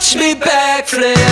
watch me backflip.